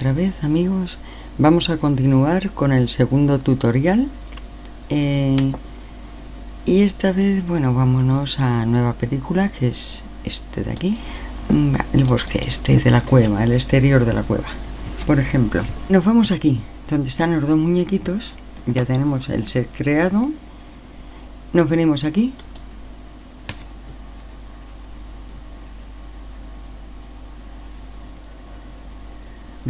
Otra vez amigos. Vamos a continuar con el segundo tutorial. Eh, y esta vez, bueno, vámonos a nueva película que es este de aquí. Mm, el bosque este de la cueva, el exterior de la cueva. Por ejemplo, nos vamos aquí, donde están los dos muñequitos. Ya tenemos el set creado. Nos venimos aquí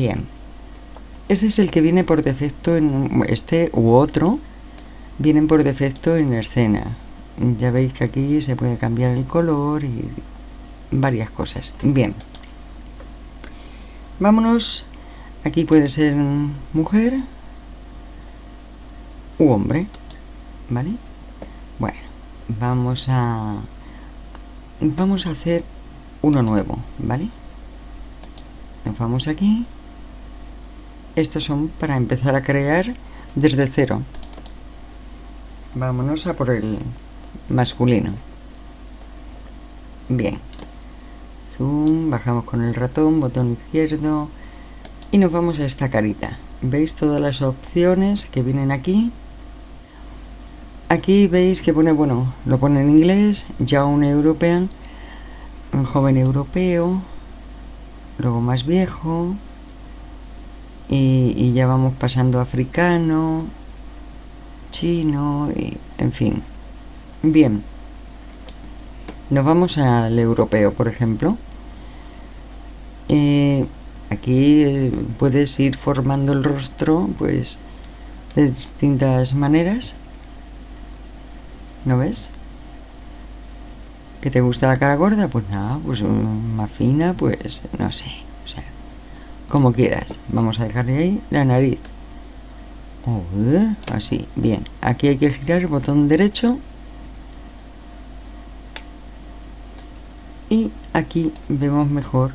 Bien, este es el que viene por defecto en este u otro, vienen por defecto en escena. Ya veis que aquí se puede cambiar el color y varias cosas. Bien, vámonos. Aquí puede ser mujer u hombre, ¿vale? Bueno, vamos a vamos a hacer uno nuevo, ¿vale? Nos vamos aquí estos son para empezar a crear desde cero. Vámonos a por el masculino. Bien. Zoom, bajamos con el ratón, botón izquierdo y nos vamos a esta carita. ¿Veis todas las opciones que vienen aquí? Aquí veis que pone, bueno, lo pone en inglés, ya un European, un joven europeo, luego más viejo, y, ya vamos pasando africano, chino, y, en fin. Bien, nos vamos al europeo, por ejemplo. Eh, aquí eh, puedes ir formando el rostro, pues, de distintas maneras. ¿No ves? ¿Que te gusta la cara gorda? Pues nada, pues mm, más fina, pues no sé como quieras. Vamos a dejarle ahí la nariz. Así, bien. Aquí hay que girar el botón derecho. Y aquí vemos mejor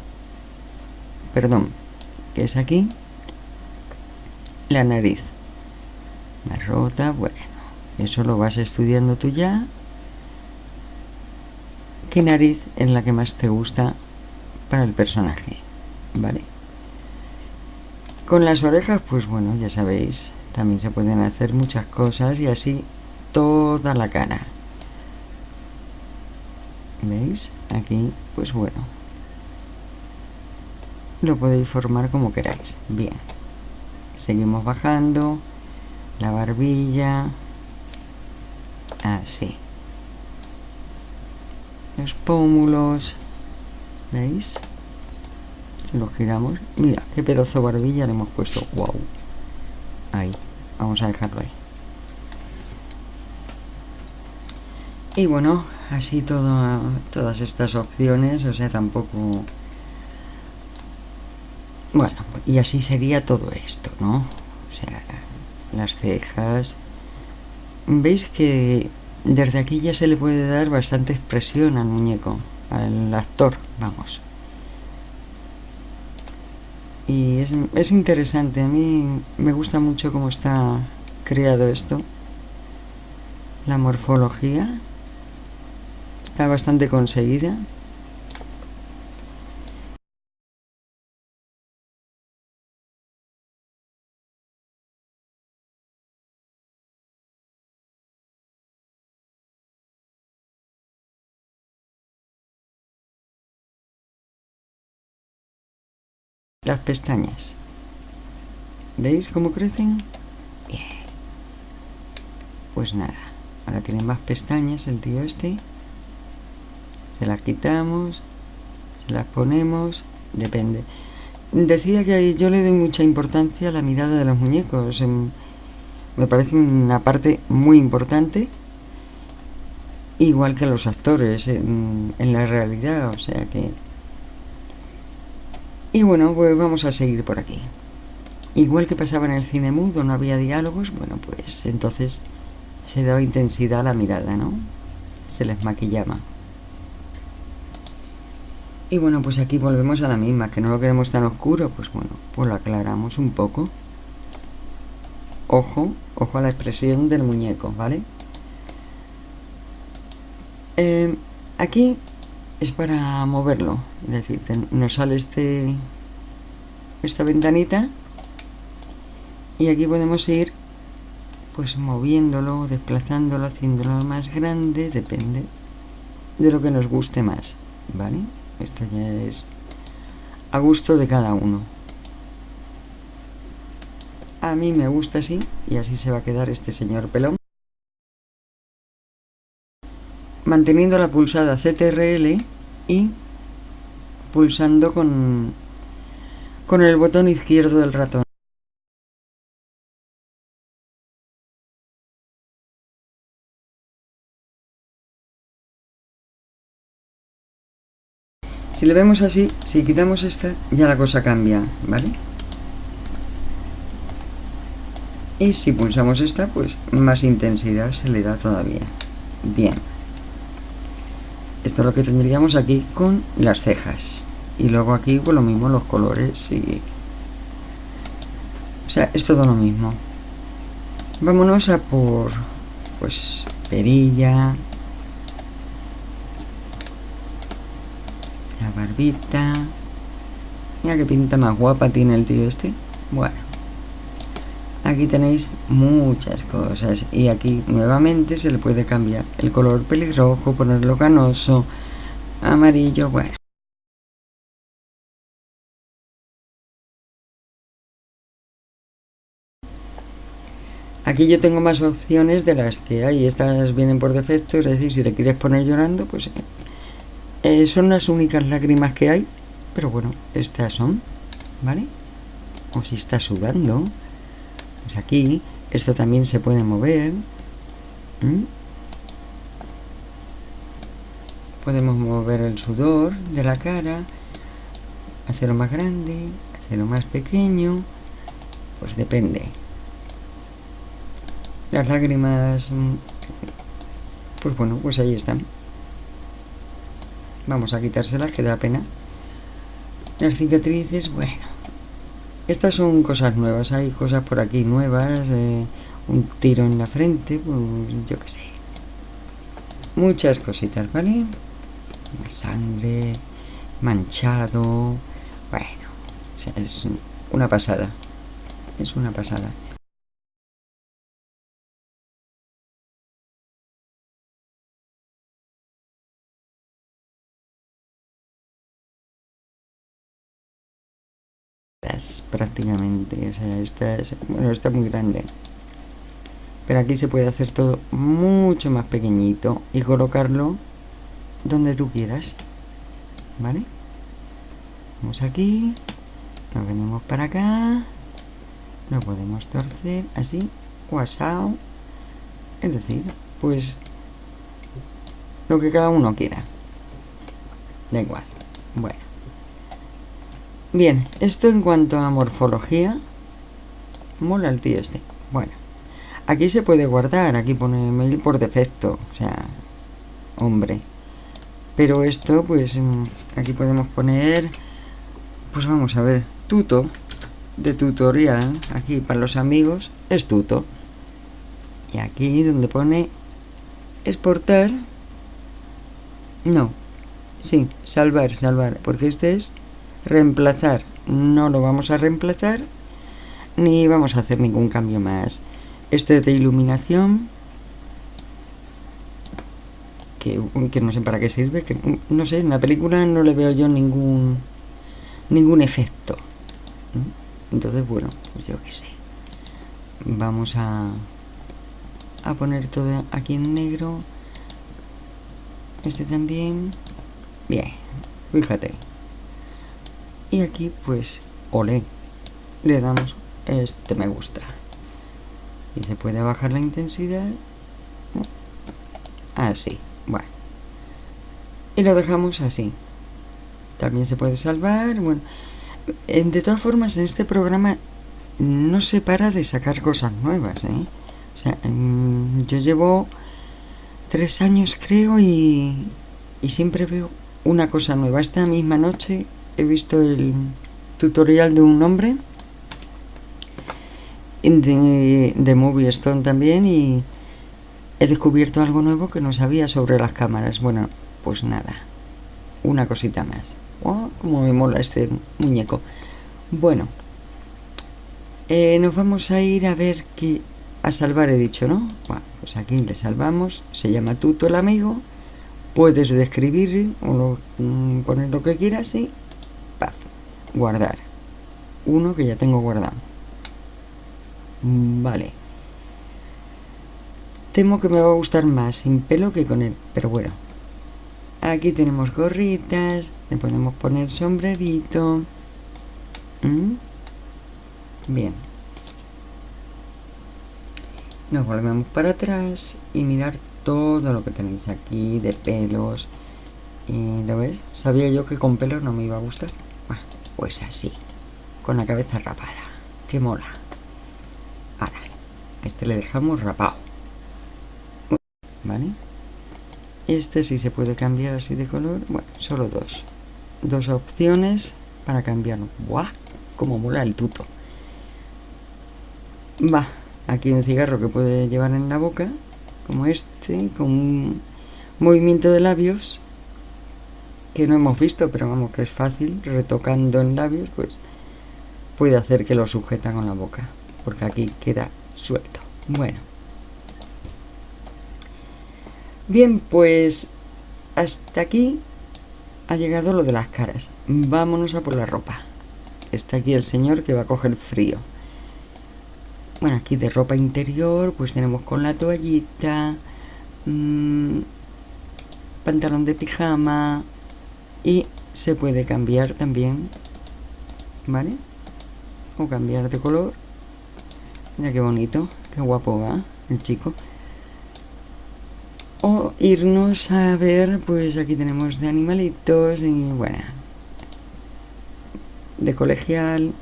perdón que es aquí la nariz. La rota, bueno eso lo vas estudiando tú ya. Qué nariz es la que más te gusta para el personaje vale con las orejas, pues bueno, ya sabéis, también se pueden hacer muchas cosas y así toda la cara. ¿Veis? Aquí, pues bueno. Lo podéis formar como queráis. Bien. Seguimos bajando. La barbilla. Así. Los pómulos. ¿Veis? Lo giramos. Mira qué pedazo barbilla le hemos puesto. Wow ahí. Vamos a dejarlo ahí. Y bueno así todas estas opciones o sea tampoco. Bueno y así sería todo esto no o sea las cejas. Veis que desde aquí ya se le puede dar bastante expresión al muñeco al actor vamos y es, interesante, a mí me gusta mucho cómo está creado esto, la morfología, está bastante conseguida. Las pestañas. ¿Veis cómo crecen? Bien. Pues nada, ahora tiene más pestañas el tío este. Se las quitamos, se las ponemos, depende. Decía que yo le doy mucha importancia a la mirada de los muñecos. Me parece una parte muy importante igual que los actores en, en, la realidad, o sea que y bueno, pues vamos a seguir por aquí. Igual que pasaba en el cine mudo, no había diálogos, bueno, pues entonces se daba intensidad a la mirada, ¿no? Se les maquillaba. Y bueno, pues aquí volvemos a la misma, que no lo queremos tan oscuro, pues bueno, pues lo aclaramos un poco. Ojo, ojo a la expresión del muñeco, ¿vale? Eh, aquí es para moverlo. Es decir, nos sale este esta ventanita y aquí podemos ir pues moviéndolo, desplazándolo, haciéndolo más grande, depende de lo que nos guste más, ¿vale? Esto ya es a gusto de cada uno. A mí me gusta así y así se va a quedar este señor pelón. Manteniendo la pulsada CTRL y pulsando con, con el botón izquierdo del ratón. Si le vemos así, si quitamos esta, ya la cosa cambia, ¿vale? Y si pulsamos esta, pues más intensidad se le da todavía. Bien. Esto es lo que tendríamos aquí con las cejas. Y luego aquí, pues lo mismo, los colores y... O sea, es todo lo mismo. Vámonos a por, pues, perilla, la barbita. Mira qué pinta más guapa tiene el tío este. Bueno. Aquí tenéis muchas cosas. Y aquí nuevamente se le puede cambiar el color pelirrojo, ponerlo canoso, amarillo, bueno. Aquí yo tengo más opciones de las que hay. Estas vienen por defecto, es decir, si le quieres poner llorando, pues eh, son las únicas lágrimas que hay, pero bueno, estas son, ¿vale? O si está sudando, pues aquí, esto también se puede mover. Podemos mover el sudor de la cara, hacerlo más grande, hacerlo más pequeño, pues depende. Las lágrimas, mm, pues bueno, pues ahí están. Vamos a quitárselas, que da pena. Las cicatrices, bueno. Estas son cosas nuevas. Hay cosas por aquí nuevas. Eh, un tiro en la frente, pues yo qué sé. Muchas cositas, ¿vale? Sangre, manchado. Bueno, es una pasada. Es una pasada. Prácticamente. O sea, esta es, bueno, está muy grande. Pero aquí se puede hacer todo mucho más pequeñito y colocarlo donde tú quieras. ¿Vale? Vamos aquí, nos venimos para acá, lo podemos torcer así, o asado. Es decir, pues lo que cada uno quiera. Da igual. Bueno. Bien, esto en cuanto a morfología. Mola el tío este. Bueno, aquí se puede guardar, aquí pone mail por defecto, o sea, hombre. Pero esto, pues, mm, aquí podemos poner, pues vamos a ver, tuto, de tutorial, aquí para los amigos, es tuto. Y aquí donde pone exportar, no, sí, salvar, salvar, porque este es reemplazar. No lo vamos a reemplazar ni vamos a hacer ningún cambio más. Este de iluminación que, que, no sé para qué sirve que no sé en la película no le veo yo ningún ningún efecto entonces bueno pues yo qué sé. Vamos a a poner todo aquí en negro. Este también. Bien fíjate y aquí pues ole le damos este me gusta. Y se puede bajar la intensidad así bueno. Y lo dejamos así. También se puede salvar bueno. De todas formas en este programa no se para de sacar cosas nuevas ¿eh? o sea yo llevo tres años creo y, y siempre veo una cosa nueva. Esta misma noche he visto el tutorial de un hombre de, de Movie Stone también y he descubierto algo nuevo que no sabía sobre las cámaras. Bueno, pues nada, una cosita más. Oh, como me mola este muñeco. Bueno, eh, nos vamos a ir a ver qué... A salvar he dicho, ¿no? Bueno, pues aquí le salvamos. Se llama Tuto el amigo. Puedes describir o mm, poner lo que quieras y... guardar. Uno que ya tengo guardado. Mm, vale. Temo que me va a gustar más sin pelo que con él, pero bueno. Aquí tenemos gorritas, le podemos poner sombrerito. ¿Mm? Bien. Nos volvemos para atrás y mirar todo lo que tenéis aquí de pelos. Y ¿Lo ves? Sabía yo que con pelos no me iba a gustar. Pues así, con la cabeza rapada. ¡Qué mola! Ahora, este le dejamos rapado. ¿Vale? Este sí se puede cambiar así de color. Bueno, solo dos. Dos opciones para cambiarlo. ¡Buah! Como mola el tuto. Va, aquí un cigarro que puede llevar en la boca, como este, con un movimiento de labios que no hemos visto, pero vamos que es fácil, retocando en labios, pues puede hacer que lo sujeta con la boca, porque aquí queda suelto. Bueno. Bien, pues hasta aquí ha llegado lo de las caras. Vámonos a por la ropa. Está aquí el señor que va a coger frío. Bueno, aquí de ropa interior, pues tenemos con la toallita, mmm, pantalón de pijama y se puede cambiar también, ¿vale? O cambiar de color. Mira qué bonito, qué guapo va el chico o irnos a ver, pues aquí tenemos de animalitos y bueno, de colegial.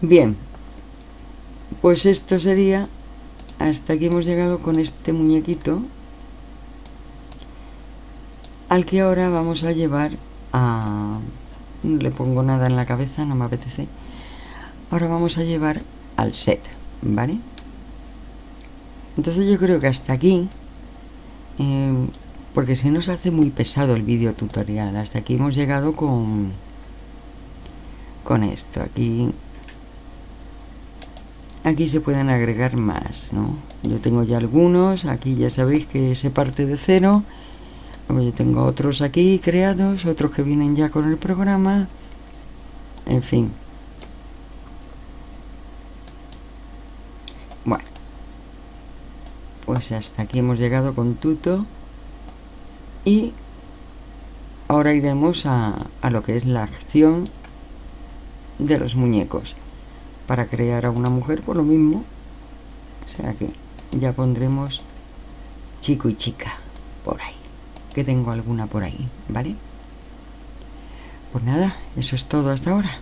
Bien, pues esto sería, hasta aquí hemos llegado con este muñequito, al que ahora vamos a llevar a no le pongo nada en la cabeza, no me apetece. Ahora vamos a llevar al set, ¿vale? Entonces yo creo que hasta aquí, em, porque se hace muy pesado el vídeo tutorial, hasta aquí hemos llegado con, con esto. Aquí, aquí se pueden agregar más, ¿no? Yo tengo ya algunos, aquí ya sabéis que se parte de cero yo tengo otros aquí creados, otros que vienen ya con el programa. En fin. Bueno. Pues hasta aquí hemos llegado con Tuto. Y ahora iremos a, a lo que es la acción de los muñecos. Para crear a una mujer por lo mismo. O sea que ya pondremos chico y chica por ahí que tengo alguna por ahí, ¿vale? Pues nada, eso es todo hasta ahora.